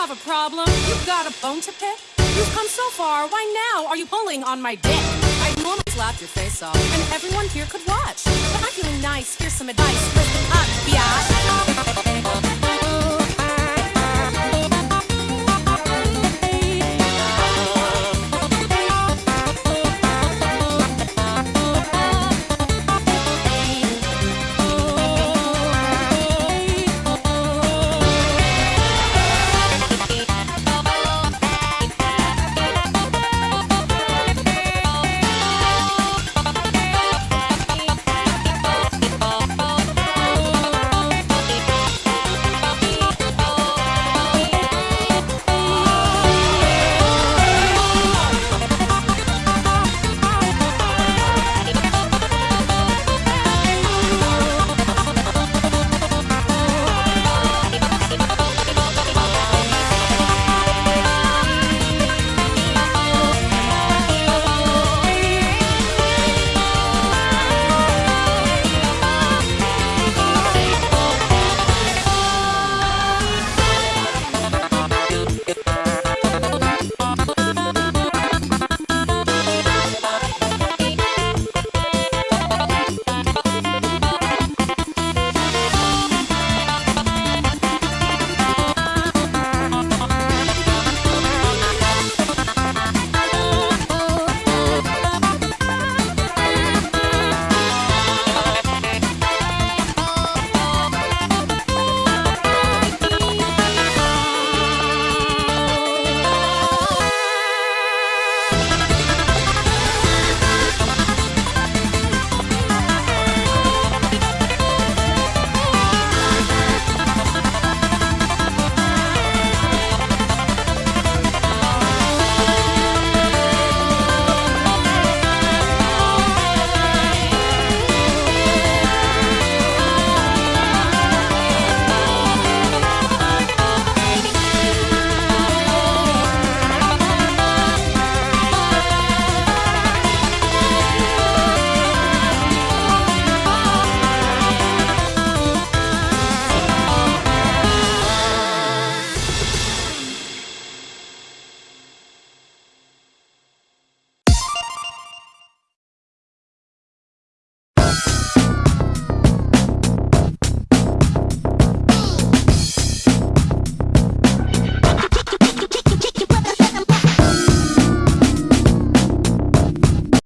have a problem? You've got a bone to pick? You've come so far, why now are you pulling on my dick? I'd normally slap your face off, and everyone here could watch. But I'm feeling nice, here's some advice. Listen up, Yeah.